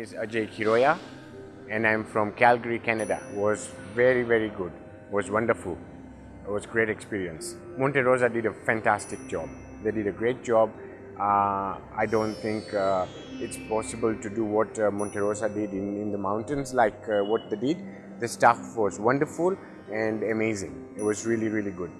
is Ajay Kiroya and I'm from Calgary, Canada. Was very, very good. Was wonderful. It was great experience. Monte Rosa did a fantastic job. They did a great job. Uh, I don't think uh, it's possible to do what uh, Monte Rosa did in, in the mountains like uh, what they did. The staff was wonderful and amazing. It was really, really good.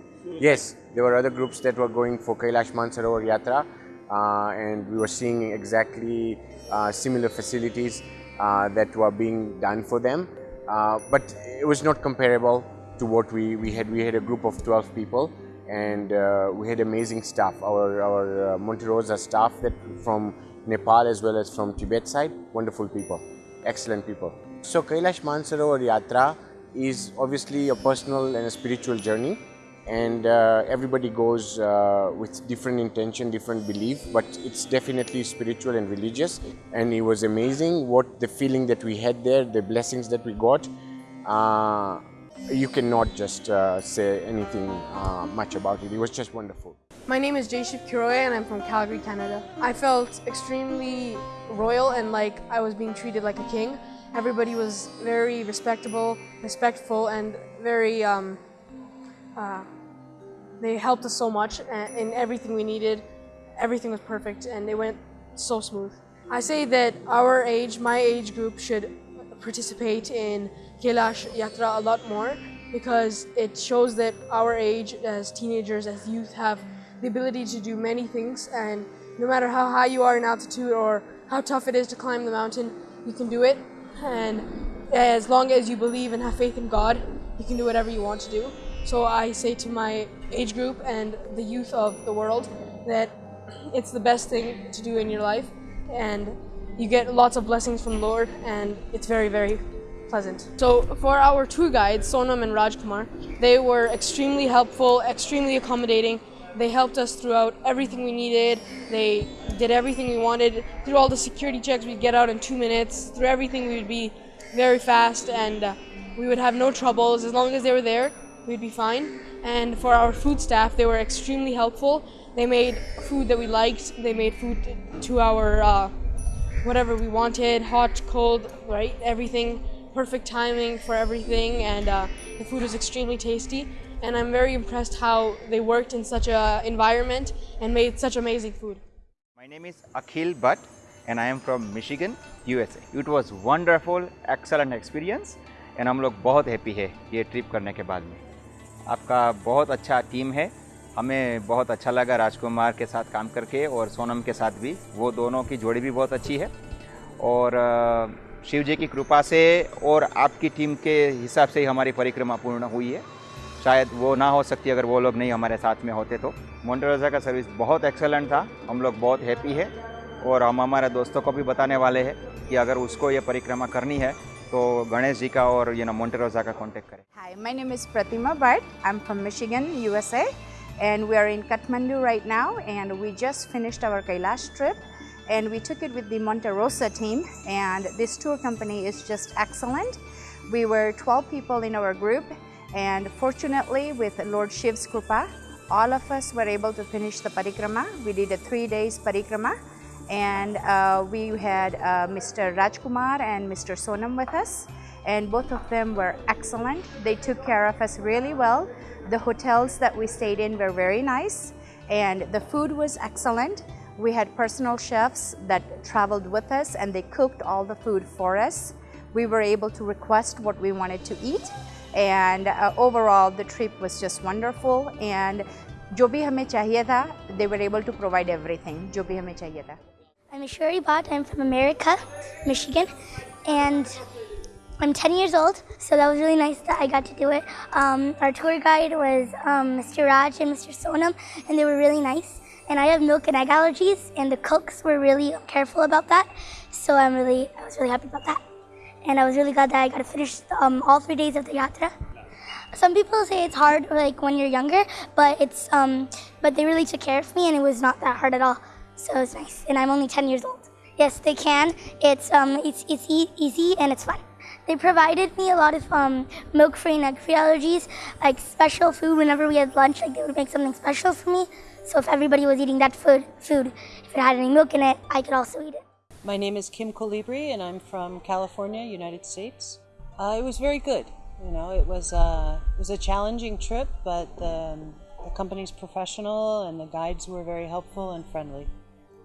Yes, there were other groups that were going for Kailash Mansarovar Yatra and we were seeing exactly uh, similar facilities uh, that were being done for them. Uh, but it was not comparable to what we, we had. We had a group of 12 people and uh, we had amazing staff. Our, our uh, Monte Rosa staff that from Nepal as well as from Tibet side, wonderful people, excellent people. So Kailash Mansarovar Yatra is obviously a personal and a spiritual journey and uh, everybody goes uh, with different intention, different belief, but it's definitely spiritual and religious. And it was amazing what the feeling that we had there, the blessings that we got. Uh, you cannot just uh, say anything uh, much about it. It was just wonderful. My name is Jayshiv Kiroya and I'm from Calgary, Canada. I felt extremely royal and like I was being treated like a king. Everybody was very respectable, respectful, and very um, uh, they helped us so much in everything we needed. Everything was perfect and they went so smooth. I say that our age, my age group, should participate in Kailash Yatra a lot more because it shows that our age as teenagers, as youth, have the ability to do many things and no matter how high you are in altitude or how tough it is to climb the mountain, you can do it. And as long as you believe and have faith in God, you can do whatever you want to do. So I say to my age group and the youth of the world that it's the best thing to do in your life and you get lots of blessings from the Lord and it's very, very pleasant. So for our tour guides, Sonam and Rajkumar, they were extremely helpful, extremely accommodating. They helped us throughout everything we needed. They did everything we wanted. Through all the security checks, we'd get out in two minutes. Through everything, we would be very fast and uh, we would have no troubles. As long as they were there, we'd be fine. And for our food staff, they were extremely helpful. They made food that we liked. They made food to our uh, whatever we wanted, hot, cold, right? Everything, perfect timing for everything, and uh, the food was extremely tasty. And I'm very impressed how they worked in such an environment and made such amazing food. My name is Akhil Bhatt and I am from Michigan, USA. It was wonderful, excellent experience and हम लोग बहुत happy है ये trip करने के बाद में आपका बहुत अच्छा टीम है। हमें बहुत अच्छा लगा राजकुमार के साथ काम करके और सोनम के साथ भी। वो दोनों की जोड़ी भी बहुत अच्छी है। और शिव जी की कृपा से और आपकी टीम के हिसाब से ही हमारी परिक्रमा पूर्ण हुई है। शायद वो ना हो सकती अगर वो लोग नहीं हमारे साथ में होते तो। मोन्टेरोजा का सर्विस बहुत एक्सेलेंट था। हम लोग बहुत हैप्पी है। और हम हमारे दोस्तों को भी बताने वाले हैं कि अगर उसको ये परिक्रमा करनी है तो गणेश जी का और यू नो मोन्टेरोजा का कांटेक्ट करें hi my name is Pratima Bhatt I am from Michigan USA and we are in Kathmandu right now and we just finished our Kailash trip and we took it with the Monte Rosa team and this tour company is just excellent. We were 12 people in our group and fortunately with Lord Shiv's Krupa, all of us were able to finish the parikrama. We did a three days parikrama and uh, we had uh, Mr. Rajkumar and Mr. Sonam with us and both of them were excellent. They took care of us really well. The hotels that we stayed in were very nice and the food was excellent. We had personal chefs that traveled with us and they cooked all the food for us. We were able to request what we wanted to eat and uh, overall the trip was just wonderful and जो भी हमें चाहिए था they were able to provide everything जो भी हमें चाहिए था I'm Ashuri Bhatt. I'm from America, Michigan, and I'm 10 years old, so that was really nice that I got to do it. Um, our tour guide was um, Mr. Raj and Mr. Sonam, and they were really nice. And I have milk and egg allergies, and the cooks were really careful about that, so I'm really, I was really happy about that. And I was really glad that I got to finish um, all three days of the yatra. Some people say it's hard, like when you're younger, but it's, um, but they really took care of me, and it was not that hard at all. So it's nice, and I'm only 10 years old. Yes, they can. It's, um, it's, it's e easy and it's fun. They provided me a lot of um, milk-free and egg-free allergies, like special food whenever we had lunch, like they would make something special for me. So if everybody was eating that food, food, if it had any milk in it, I could also eat it. My name is Kim Colibri, and I'm from California, United States. Uh, it was very good. You know, it was uh, it was a challenging trip, but um, the company's professional and the guides were very helpful and friendly.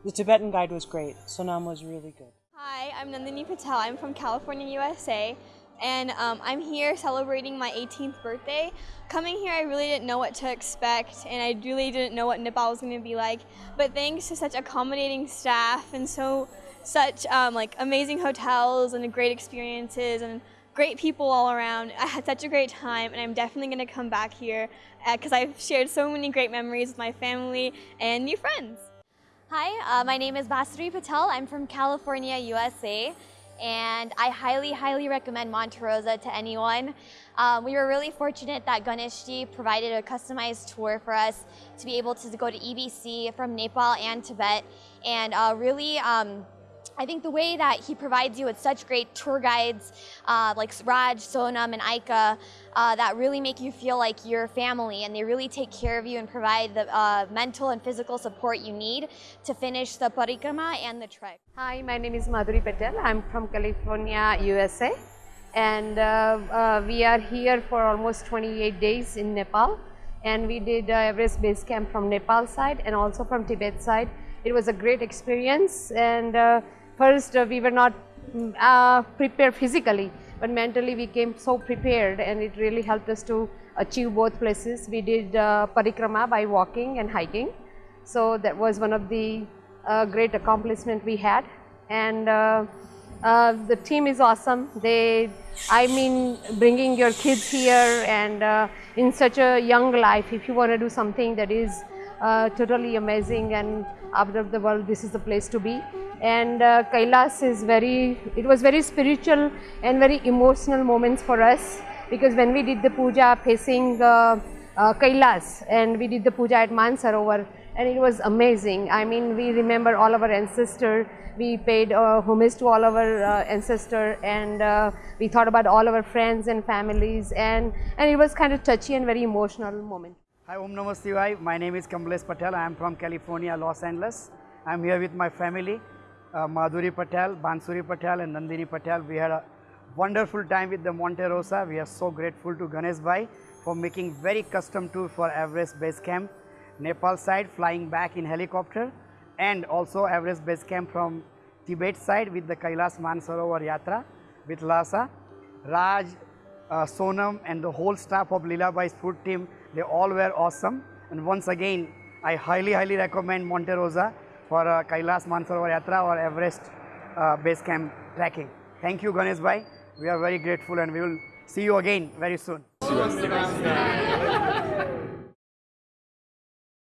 The Tibetan guide was great. Sonam was really good. Hi, I'm Nandini Patel. I'm from California, USA, and um, I'm here celebrating my 18th birthday. Coming here, I really didn't know what to expect, and I really didn't know what Nepal was going to be like. But thanks to such accommodating staff and so such um, like amazing hotels and great experiences and great people all around, I had such a great time, and I'm definitely going to come back here because I've shared so many great memories with my family and new friends. Hi, uh, my name is Bansuri Patel. I'm from California, USA, and I highly, highly recommend Monte Rosa to anyone. Um, we were really fortunate that Ganeshji provided a customized tour for us to be able to go to EBC from Nepal and Tibet, and uh, really um, I think the way that he provides you with such great tour guides uh, like Raj, Sonam, and Aika uh, that really make you feel like you're family and they really take care of you and provide the uh, mental and physical support you need to finish the parikrama and the trek. Hi, my name is Madhuri Patel. I'm from California, USA. And uh, uh, we are here for almost 28 days in Nepal. And we did uh, Everest Base Camp from Nepal side and also from Tibet side. It was a great experience and first uh, we were not mm, uh, prepared physically but mentally we came so prepared and it really helped us to achieve both places. We did uh, parikrama by walking and hiking. So that was one of the uh, great accomplishment we had and uh, uh, the team is awesome. They, I mean bringing your kids here and in such a young life if you want to do something that is totally amazing and out of the world this is the place to be and uh, Kailas is very, it was very spiritual and very emotional moments for us because when we did the puja facing uh, uh, Kailas and we did the puja at Mansarovar and it was amazing. I mean we remember all of our ancestors, we paid uh, homage to all of our uh, ancestors and uh, we thought about all of our friends and families and, and it was kind of touchy and very emotional moment. Hi Om Shivaya, my name is Kamlesh Patel, I am from California, Los Angeles. I am here with my family Madhuri Patel, Bansuri Patel and Nandini Patel. We had a wonderful time with the Monte Rosa. We are so grateful to Ganesh Bhai for making very custom tour for Everest Base Camp, Nepal side flying back in helicopter and also Everest Base Camp from Tibet side with the Kailas Mansarovar Yatra with Lhasa. Raj, uh, Sonam and the whole staff of Lila Bhai's food team, they all were awesome. And once again, I highly, highly recommend Monte Rosa for uh, Kailas Mansarovar Yatra or Everest uh, base camp trekking. Thank you Ganesh Bhai. We are very grateful and we will see you again very soon.